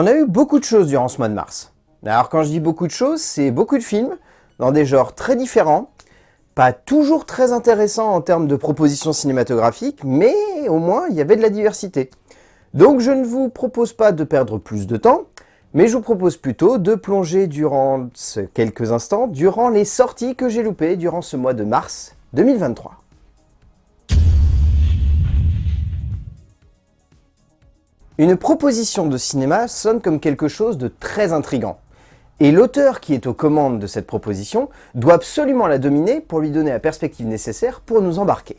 On a eu beaucoup de choses durant ce mois de mars. Alors quand je dis beaucoup de choses, c'est beaucoup de films, dans des genres très différents, pas toujours très intéressants en termes de propositions cinématographiques, mais au moins il y avait de la diversité. Donc je ne vous propose pas de perdre plus de temps, mais je vous propose plutôt de plonger durant quelques instants durant les sorties que j'ai loupées durant ce mois de mars 2023. Une proposition de cinéma sonne comme quelque chose de très intrigant. Et l'auteur qui est aux commandes de cette proposition doit absolument la dominer pour lui donner la perspective nécessaire pour nous embarquer.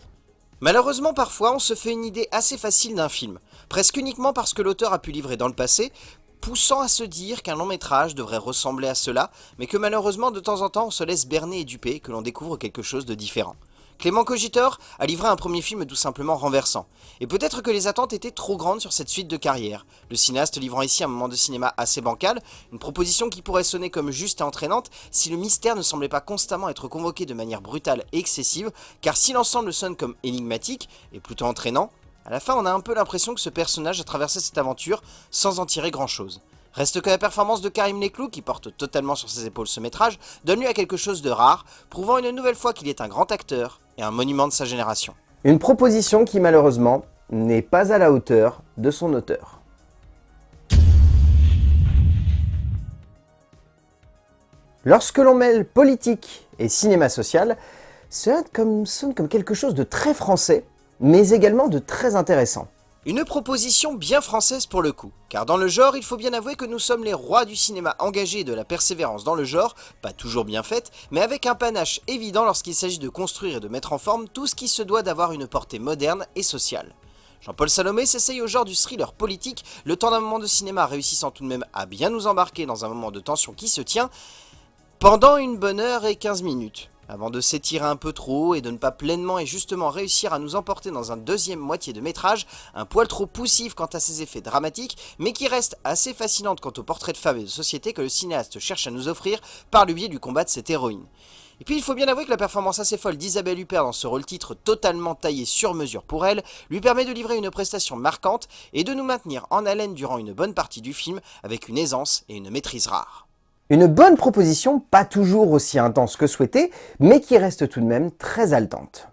Malheureusement, parfois, on se fait une idée assez facile d'un film, presque uniquement parce que l'auteur a pu livrer dans le passé, poussant à se dire qu'un long métrage devrait ressembler à cela, mais que malheureusement, de temps en temps, on se laisse berner et duper, que l'on découvre quelque chose de différent. Clément Cogitor a livré un premier film tout simplement renversant. Et peut-être que les attentes étaient trop grandes sur cette suite de carrière. Le cinéaste livrant ici un moment de cinéma assez bancal, une proposition qui pourrait sonner comme juste et entraînante si le mystère ne semblait pas constamment être convoqué de manière brutale et excessive, car si l'ensemble sonne comme énigmatique et plutôt entraînant, à la fin on a un peu l'impression que ce personnage a traversé cette aventure sans en tirer grand chose. Reste que la performance de Karim Leclou, qui porte totalement sur ses épaules ce métrage, donne lieu à quelque chose de rare, prouvant une nouvelle fois qu'il est un grand acteur et un monument de sa génération. Une proposition qui malheureusement n'est pas à la hauteur de son auteur. Lorsque l'on mêle politique et cinéma social, cela sonne comme quelque chose de très français, mais également de très intéressant. Une proposition bien française pour le coup, car dans le genre, il faut bien avouer que nous sommes les rois du cinéma engagé et de la persévérance dans le genre, pas toujours bien faite, mais avec un panache évident lorsqu'il s'agit de construire et de mettre en forme tout ce qui se doit d'avoir une portée moderne et sociale. Jean-Paul Salomé s'essaye au genre du thriller politique, le temps d'un moment de cinéma réussissant tout de même à bien nous embarquer dans un moment de tension qui se tient, pendant une bonne heure et 15 minutes avant de s'étirer un peu trop et de ne pas pleinement et justement réussir à nous emporter dans un deuxième moitié de métrage, un poil trop poussif quant à ses effets dramatiques, mais qui reste assez fascinante quant au portrait de femme et de société que le cinéaste cherche à nous offrir par le biais du combat de cette héroïne. Et puis il faut bien avouer que la performance assez folle d'Isabelle Huppert dans ce rôle-titre totalement taillé sur mesure pour elle, lui permet de livrer une prestation marquante et de nous maintenir en haleine durant une bonne partie du film avec une aisance et une maîtrise rare. Une bonne proposition, pas toujours aussi intense que souhaité, mais qui reste tout de même très haletante.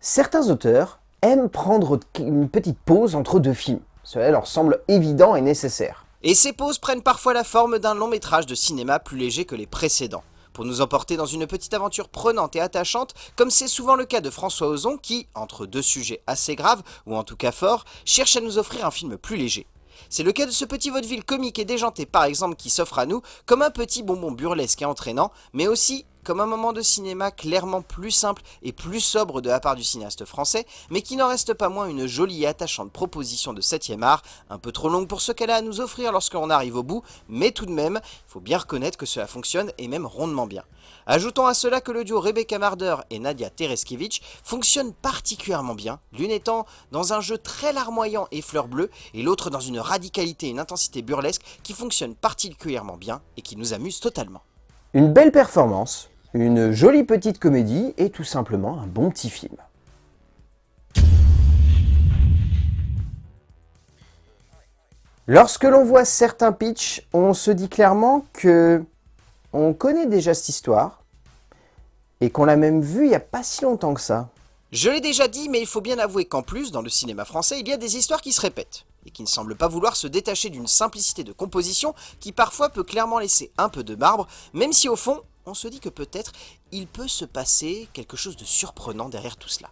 Certains auteurs aiment prendre une petite pause entre deux films. Cela leur semble évident et nécessaire. Et ces pauses prennent parfois la forme d'un long métrage de cinéma plus léger que les précédents pour nous emporter dans une petite aventure prenante et attachante, comme c'est souvent le cas de François Ozon qui, entre deux sujets assez graves, ou en tout cas forts, cherche à nous offrir un film plus léger. C'est le cas de ce petit vaudeville comique et déjanté par exemple qui s'offre à nous comme un petit bonbon burlesque et entraînant, mais aussi comme un moment de cinéma clairement plus simple et plus sobre de la part du cinéaste français, mais qui n'en reste pas moins une jolie et attachante proposition de 7ème art, un peu trop longue pour ce qu'elle a à nous offrir lorsqu'on arrive au bout, mais tout de même, il faut bien reconnaître que cela fonctionne et même rondement bien. Ajoutons à cela que le duo Rebecca Marder et Nadia Tereskevich fonctionne particulièrement bien, l'une étant dans un jeu très larmoyant et fleur bleue, et l'autre dans une radicalité et une intensité burlesque qui fonctionne particulièrement bien et qui nous amuse totalement. Une belle performance, une jolie petite comédie et tout simplement un bon petit film. Lorsque l'on voit certains pitchs, on se dit clairement que on connaît déjà cette histoire et qu'on l'a même vue il n'y a pas si longtemps que ça. Je l'ai déjà dit, mais il faut bien avouer qu'en plus, dans le cinéma français, il y a des histoires qui se répètent et qui ne semblent pas vouloir se détacher d'une simplicité de composition qui parfois peut clairement laisser un peu de marbre, même si au fond, on se dit que peut-être il peut se passer quelque chose de surprenant derrière tout cela.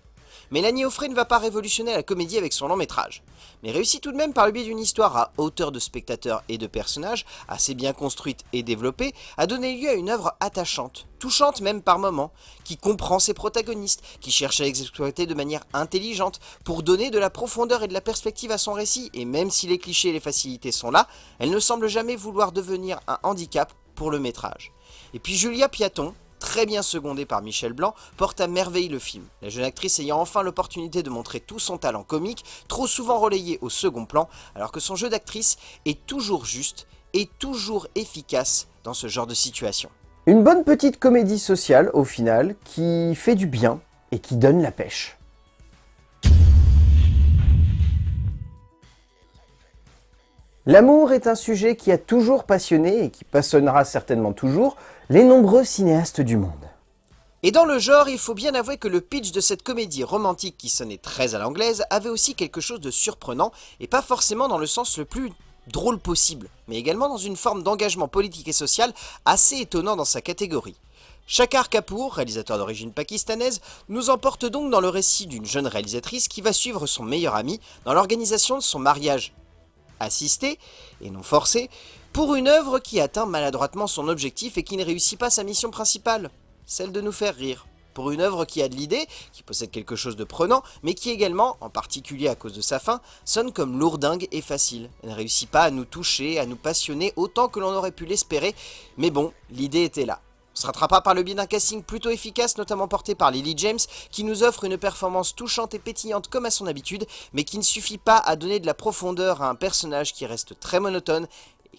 Mélanie Offray ne va pas révolutionner la comédie avec son long métrage, mais réussit tout de même par le biais d'une histoire à hauteur de spectateurs et de personnages, assez bien construite et développée, à donner lieu à une œuvre attachante, touchante même par moments, qui comprend ses protagonistes, qui cherche à les exploiter de manière intelligente pour donner de la profondeur et de la perspective à son récit, et même si les clichés et les facilités sont là, elle ne semble jamais vouloir devenir un handicap pour le métrage. Et puis Julia Piaton, très bien secondée par Michel Blanc, porte à merveille le film, la jeune actrice ayant enfin l'opportunité de montrer tout son talent comique, trop souvent relayé au second plan, alors que son jeu d'actrice est toujours juste et toujours efficace dans ce genre de situation. Une bonne petite comédie sociale, au final, qui fait du bien et qui donne la pêche. L'amour est un sujet qui a toujours passionné et qui passionnera certainement toujours, les nombreux cinéastes du monde. Et dans le genre, il faut bien avouer que le pitch de cette comédie romantique qui sonnait très à l'anglaise avait aussi quelque chose de surprenant, et pas forcément dans le sens le plus drôle possible, mais également dans une forme d'engagement politique et social assez étonnant dans sa catégorie. Shakar Kapoor, réalisateur d'origine pakistanaise, nous emporte donc dans le récit d'une jeune réalisatrice qui va suivre son meilleur ami dans l'organisation de son mariage assisté, et non forcé, pour une œuvre qui atteint maladroitement son objectif et qui ne réussit pas sa mission principale celle de nous faire rire. Pour une œuvre qui a de l'idée, qui possède quelque chose de prenant, mais qui également, en particulier à cause de sa fin, sonne comme lourdingue et facile. Elle ne réussit pas à nous toucher, à nous passionner autant que l'on aurait pu l'espérer, mais bon, l'idée était là. On se rattrapera par le biais d'un casting plutôt efficace, notamment porté par Lily James, qui nous offre une performance touchante et pétillante comme à son habitude, mais qui ne suffit pas à donner de la profondeur à un personnage qui reste très monotone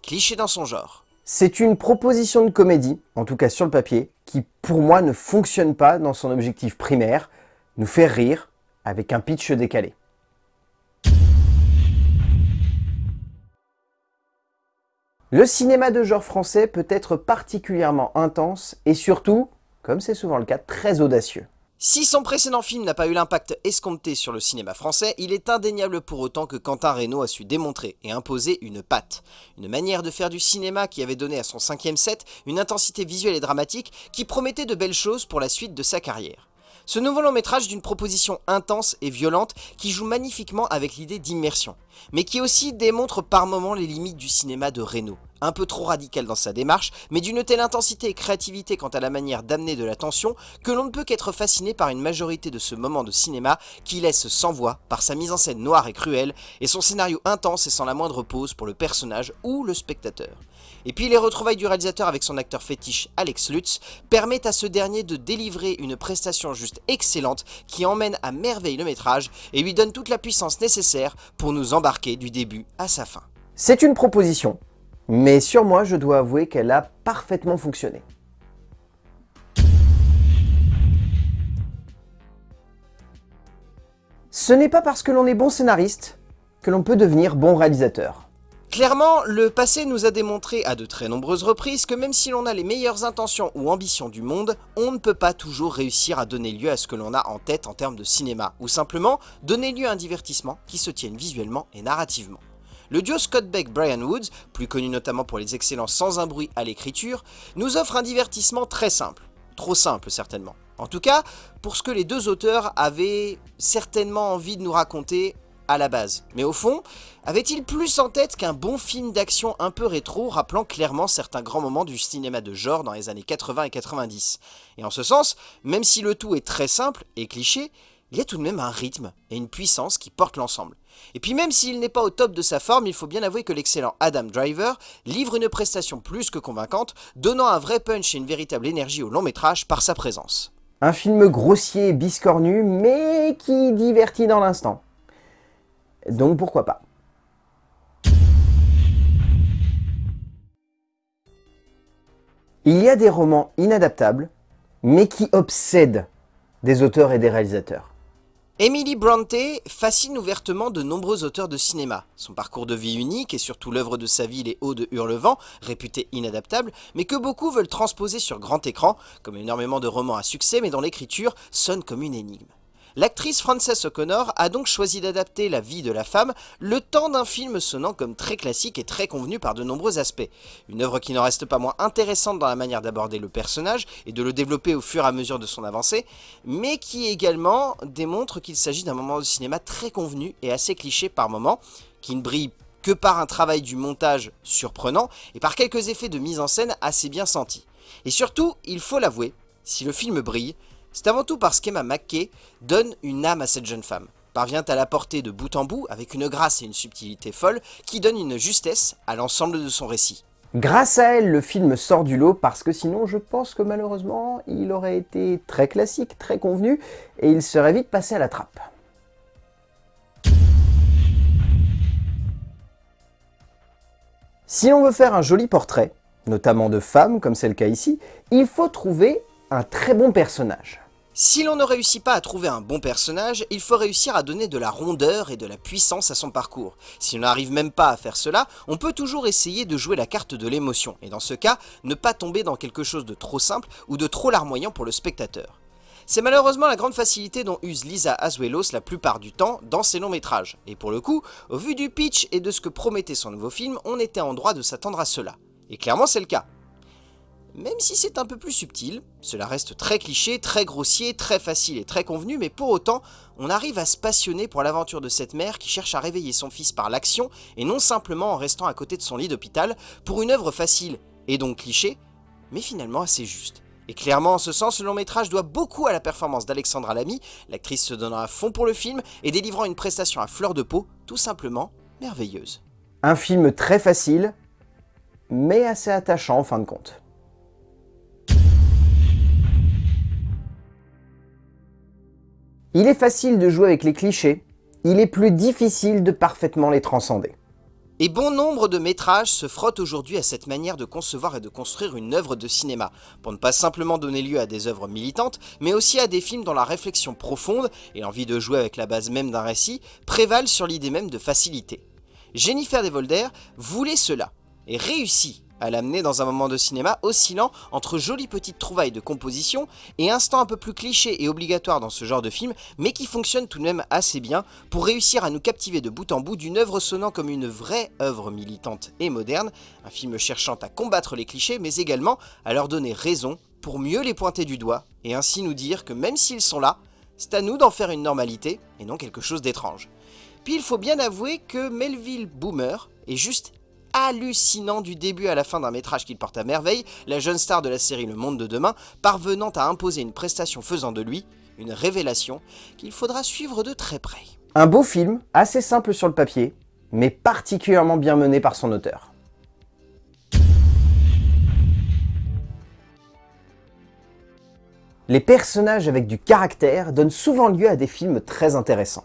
cliché dans son genre. C'est une proposition de comédie, en tout cas sur le papier, qui pour moi ne fonctionne pas dans son objectif primaire, nous faire rire avec un pitch décalé. Le cinéma de genre français peut être particulièrement intense et surtout, comme c'est souvent le cas, très audacieux. Si son précédent film n'a pas eu l'impact escompté sur le cinéma français, il est indéniable pour autant que Quentin Reynaud a su démontrer et imposer une patte. Une manière de faire du cinéma qui avait donné à son cinquième set une intensité visuelle et dramatique qui promettait de belles choses pour la suite de sa carrière. Ce nouveau long métrage d'une proposition intense et violente qui joue magnifiquement avec l'idée d'immersion, mais qui aussi démontre par moments les limites du cinéma de Reynaud un peu trop radical dans sa démarche, mais d'une telle intensité et créativité quant à la manière d'amener de la tension que l'on ne peut qu'être fasciné par une majorité de ce moment de cinéma qui laisse sans voix par sa mise en scène noire et cruelle et son scénario intense et sans la moindre pause pour le personnage ou le spectateur. Et puis les retrouvailles du réalisateur avec son acteur fétiche Alex Lutz permettent à ce dernier de délivrer une prestation juste excellente qui emmène à merveille le métrage et lui donne toute la puissance nécessaire pour nous embarquer du début à sa fin. C'est une proposition mais sur moi, je dois avouer qu'elle a parfaitement fonctionné. Ce n'est pas parce que l'on est bon scénariste que l'on peut devenir bon réalisateur. Clairement, le passé nous a démontré à de très nombreuses reprises que même si l'on a les meilleures intentions ou ambitions du monde, on ne peut pas toujours réussir à donner lieu à ce que l'on a en tête en termes de cinéma, ou simplement donner lieu à un divertissement qui se tienne visuellement et narrativement. Le duo Scott Beck-Brian Woods, plus connu notamment pour les excellents Sans un bruit à l'écriture, nous offre un divertissement très simple. Trop simple certainement. En tout cas, pour ce que les deux auteurs avaient certainement envie de nous raconter à la base. Mais au fond, avait-il plus en tête qu'un bon film d'action un peu rétro rappelant clairement certains grands moments du cinéma de genre dans les années 80 et 90 Et en ce sens, même si le tout est très simple et cliché, il y a tout de même un rythme et une puissance qui portent l'ensemble. Et puis même s'il n'est pas au top de sa forme, il faut bien avouer que l'excellent Adam Driver livre une prestation plus que convaincante, donnant un vrai punch et une véritable énergie au long métrage par sa présence. Un film grossier biscornu, mais qui divertit dans l'instant. Donc pourquoi pas. Il y a des romans inadaptables, mais qui obsèdent des auteurs et des réalisateurs. Emily Bronte fascine ouvertement de nombreux auteurs de cinéma. Son parcours de vie unique et surtout l'œuvre de sa vie Les Hauts de Hurlevent, réputé inadaptable, mais que beaucoup veulent transposer sur grand écran, comme énormément de romans à succès mais dont l'écriture sonne comme une énigme. L'actrice Frances O'Connor a donc choisi d'adapter la vie de la femme, le temps d'un film sonnant comme très classique et très convenu par de nombreux aspects. Une œuvre qui n'en reste pas moins intéressante dans la manière d'aborder le personnage et de le développer au fur et à mesure de son avancée, mais qui également démontre qu'il s'agit d'un moment de cinéma très convenu et assez cliché par moments, qui ne brille que par un travail du montage surprenant et par quelques effets de mise en scène assez bien sentis. Et surtout, il faut l'avouer, si le film brille, c'est avant tout parce qu'Emma McKay donne une âme à cette jeune femme, parvient à la porter de bout en bout avec une grâce et une subtilité folle qui donnent une justesse à l'ensemble de son récit. Grâce à elle, le film sort du lot parce que sinon je pense que malheureusement il aurait été très classique, très convenu et il serait vite passé à la trappe. Si l'on veut faire un joli portrait, notamment de femmes comme c'est le cas ici, il faut trouver un très bon personnage. Si l'on ne réussit pas à trouver un bon personnage, il faut réussir à donner de la rondeur et de la puissance à son parcours. Si on n'arrive même pas à faire cela, on peut toujours essayer de jouer la carte de l'émotion, et dans ce cas, ne pas tomber dans quelque chose de trop simple ou de trop larmoyant pour le spectateur. C'est malheureusement la grande facilité dont use Lisa Azuelos la plupart du temps dans ses longs métrages, et pour le coup, au vu du pitch et de ce que promettait son nouveau film, on était en droit de s'attendre à cela. Et clairement c'est le cas. Même si c'est un peu plus subtil, cela reste très cliché, très grossier, très facile et très convenu, mais pour autant, on arrive à se passionner pour l'aventure de cette mère qui cherche à réveiller son fils par l'action, et non simplement en restant à côté de son lit d'hôpital, pour une œuvre facile, et donc cliché, mais finalement assez juste. Et clairement, en ce sens, le long métrage doit beaucoup à la performance d'Alexandra Lamy, l'actrice se donnant à fond pour le film et délivrant une prestation à fleur de peau, tout simplement merveilleuse. Un film très facile, mais assez attachant en fin de compte. Il est facile de jouer avec les clichés, il est plus difficile de parfaitement les transcender. Et bon nombre de métrages se frottent aujourd'hui à cette manière de concevoir et de construire une œuvre de cinéma, pour ne pas simplement donner lieu à des œuvres militantes, mais aussi à des films dont la réflexion profonde et l'envie de jouer avec la base même d'un récit prévalent sur l'idée même de facilité. Jennifer Devolder voulait cela, et réussit à l'amener dans un moment de cinéma oscillant entre jolies petites trouvailles de composition et instants un peu plus clichés et obligatoires dans ce genre de film, mais qui fonctionnent tout de même assez bien pour réussir à nous captiver de bout en bout d'une œuvre sonnant comme une vraie œuvre militante et moderne, un film cherchant à combattre les clichés mais également à leur donner raison pour mieux les pointer du doigt et ainsi nous dire que même s'ils sont là, c'est à nous d'en faire une normalité et non quelque chose d'étrange. Puis il faut bien avouer que Melville Boomer est juste hallucinant du début à la fin d'un métrage qu'il porte à merveille, la jeune star de la série Le Monde de Demain, parvenant à imposer une prestation faisant de lui une révélation qu'il faudra suivre de très près. Un beau film, assez simple sur le papier, mais particulièrement bien mené par son auteur. Les personnages avec du caractère donnent souvent lieu à des films très intéressants.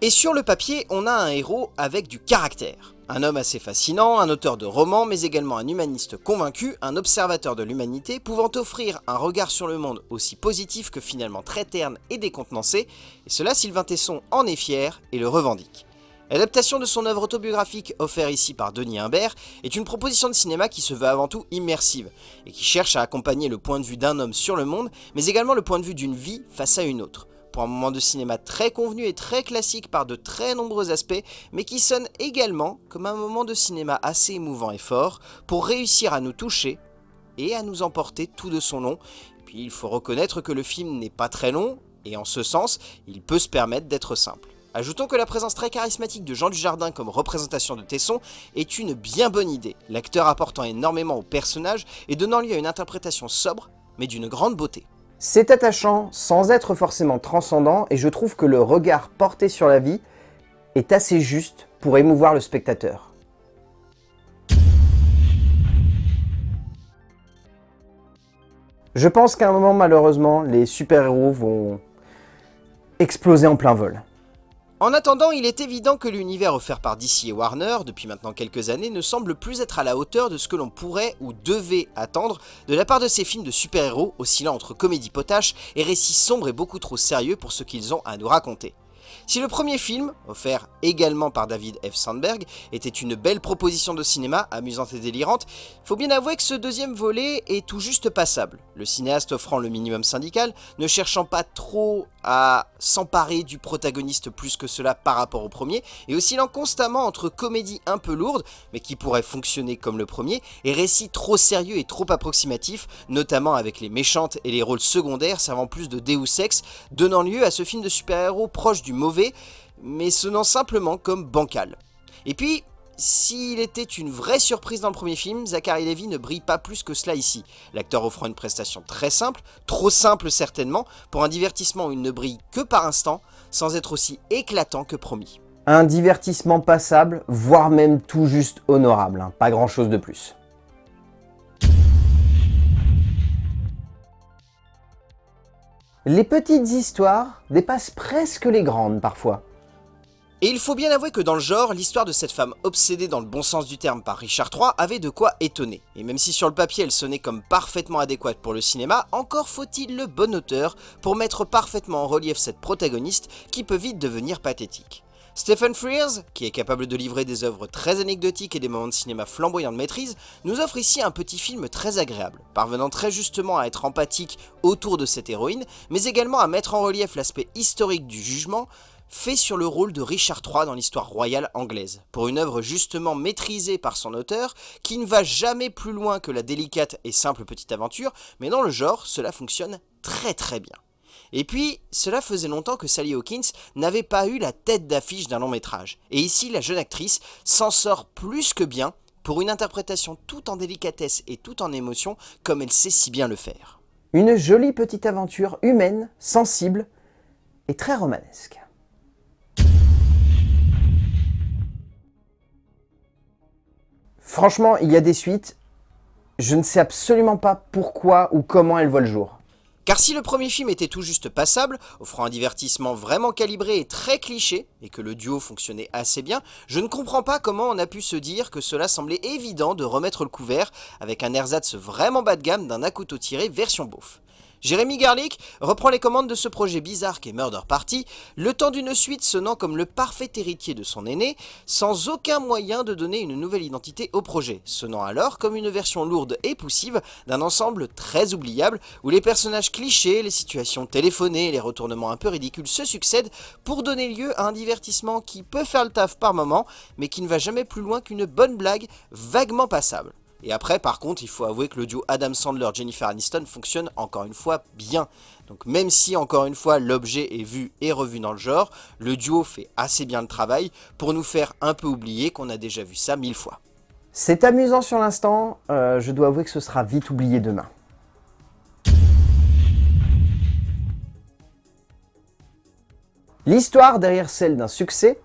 Et sur le papier, on a un héros avec du caractère. Un homme assez fascinant, un auteur de romans, mais également un humaniste convaincu, un observateur de l'humanité, pouvant offrir un regard sur le monde aussi positif que finalement très terne et décontenancé, et cela Sylvain Tesson en est fier et le revendique. L'adaptation de son œuvre autobiographique offerte ici par Denis Imbert est une proposition de cinéma qui se veut avant tout immersive, et qui cherche à accompagner le point de vue d'un homme sur le monde, mais également le point de vue d'une vie face à une autre pour un moment de cinéma très convenu et très classique par de très nombreux aspects, mais qui sonne également comme un moment de cinéma assez émouvant et fort, pour réussir à nous toucher et à nous emporter tout de son long. Puis il faut reconnaître que le film n'est pas très long, et en ce sens, il peut se permettre d'être simple. Ajoutons que la présence très charismatique de Jean Dujardin comme représentation de Tesson est une bien bonne idée, l'acteur apportant énormément au personnage et donnant lieu à une interprétation sobre, mais d'une grande beauté. C'est attachant sans être forcément transcendant et je trouve que le regard porté sur la vie est assez juste pour émouvoir le spectateur. Je pense qu'à un moment, malheureusement, les super-héros vont exploser en plein vol. En attendant, il est évident que l'univers offert par DC et Warner, depuis maintenant quelques années, ne semble plus être à la hauteur de ce que l'on pourrait ou devait attendre de la part de ces films de super-héros oscillant entre comédie potache et récits sombres et beaucoup trop sérieux pour ce qu'ils ont à nous raconter. Si le premier film, offert également par David F. Sandberg, était une belle proposition de cinéma, amusante et délirante, faut bien avouer que ce deuxième volet est tout juste passable. Le cinéaste offrant le minimum syndical, ne cherchant pas trop à s'emparer du protagoniste plus que cela par rapport au premier, et oscillant constamment entre comédie un peu lourde, mais qui pourrait fonctionner comme le premier, et récits trop sérieux et trop approximatifs, notamment avec les méchantes et les rôles secondaires servant plus de Deus Ex, donnant lieu à ce film de super-héros proche du mauvais, mais sonnant simplement comme bancal. Et puis, s'il était une vraie surprise dans le premier film, Zachary Levy ne brille pas plus que cela ici. L'acteur offrant une prestation très simple, trop simple certainement, pour un divertissement où il ne brille que par instant, sans être aussi éclatant que promis. Un divertissement passable, voire même tout juste honorable, hein. pas grand chose de plus. Les petites histoires dépassent presque les grandes parfois. Et il faut bien avouer que dans le genre, l'histoire de cette femme obsédée dans le bon sens du terme par Richard III avait de quoi étonner. Et même si sur le papier elle sonnait comme parfaitement adéquate pour le cinéma, encore faut-il le bon auteur pour mettre parfaitement en relief cette protagoniste qui peut vite devenir pathétique. Stephen Frears, qui est capable de livrer des œuvres très anecdotiques et des moments de cinéma flamboyants de maîtrise, nous offre ici un petit film très agréable, parvenant très justement à être empathique autour de cette héroïne, mais également à mettre en relief l'aspect historique du jugement, fait sur le rôle de Richard III dans l'histoire royale anglaise, pour une œuvre justement maîtrisée par son auteur, qui ne va jamais plus loin que la délicate et simple petite aventure, mais dans le genre, cela fonctionne très très bien. Et puis, cela faisait longtemps que Sally Hawkins n'avait pas eu la tête d'affiche d'un long métrage, et ici la jeune actrice s'en sort plus que bien pour une interprétation tout en délicatesse et tout en émotion comme elle sait si bien le faire. Une jolie petite aventure humaine, sensible et très romanesque. Franchement, il y a des suites, je ne sais absolument pas pourquoi ou comment elles voient le jour. Car si le premier film était tout juste passable, offrant un divertissement vraiment calibré et très cliché, et que le duo fonctionnait assez bien, je ne comprends pas comment on a pu se dire que cela semblait évident de remettre le couvert avec un ersatz vraiment bas de gamme d'un à couteau tiré version beauf. Jérémy Garlic reprend les commandes de ce projet bizarre qu'est Murder Party, le temps d'une suite sonnant comme le parfait héritier de son aîné, sans aucun moyen de donner une nouvelle identité au projet, sonnant alors comme une version lourde et poussive d'un ensemble très oubliable, où les personnages clichés, les situations téléphonées les retournements un peu ridicules se succèdent pour donner lieu à un divertissement qui peut faire le taf par moment, mais qui ne va jamais plus loin qu'une bonne blague vaguement passable. Et après, par contre, il faut avouer que le duo Adam Sandler-Jennifer Aniston fonctionne encore une fois bien. Donc même si, encore une fois, l'objet est vu et revu dans le genre, le duo fait assez bien le travail pour nous faire un peu oublier qu'on a déjà vu ça mille fois. C'est amusant sur l'instant, euh, je dois avouer que ce sera vite oublié demain. L'histoire derrière celle d'un succès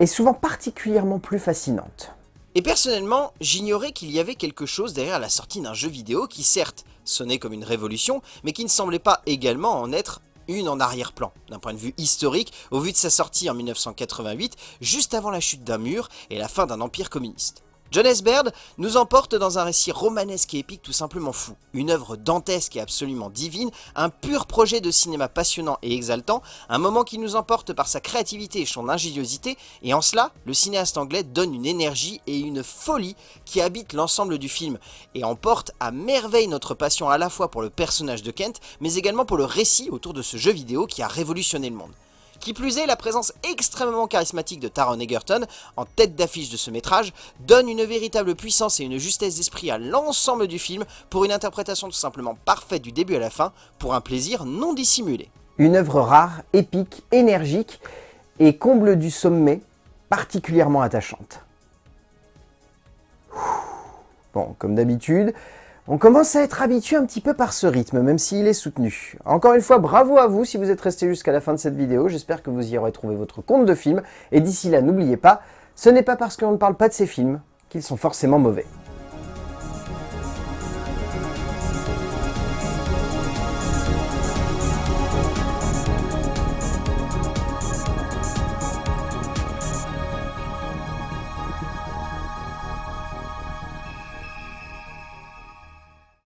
est souvent particulièrement plus fascinante. Et personnellement, j'ignorais qu'il y avait quelque chose derrière la sortie d'un jeu vidéo qui certes sonnait comme une révolution, mais qui ne semblait pas également en être une en arrière-plan, d'un point de vue historique, au vu de sa sortie en 1988, juste avant la chute d'un mur et la fin d'un empire communiste. John S. Baird nous emporte dans un récit romanesque et épique tout simplement fou, une œuvre dantesque et absolument divine, un pur projet de cinéma passionnant et exaltant, un moment qui nous emporte par sa créativité et son ingéniosité, et en cela, le cinéaste anglais donne une énergie et une folie qui habitent l'ensemble du film, et emporte à merveille notre passion à la fois pour le personnage de Kent, mais également pour le récit autour de ce jeu vidéo qui a révolutionné le monde. Qui plus est, la présence extrêmement charismatique de Taron Egerton, en tête d'affiche de ce métrage, donne une véritable puissance et une justesse d'esprit à l'ensemble du film pour une interprétation tout simplement parfaite du début à la fin, pour un plaisir non dissimulé. Une œuvre rare, épique, énergique et comble du sommet, particulièrement attachante. Bon, comme d'habitude, on commence à être habitué un petit peu par ce rythme, même s'il est soutenu. Encore une fois, bravo à vous si vous êtes resté jusqu'à la fin de cette vidéo. J'espère que vous y aurez trouvé votre compte de film. Et d'ici là, n'oubliez pas, ce n'est pas parce qu'on ne parle pas de ces films qu'ils sont forcément mauvais.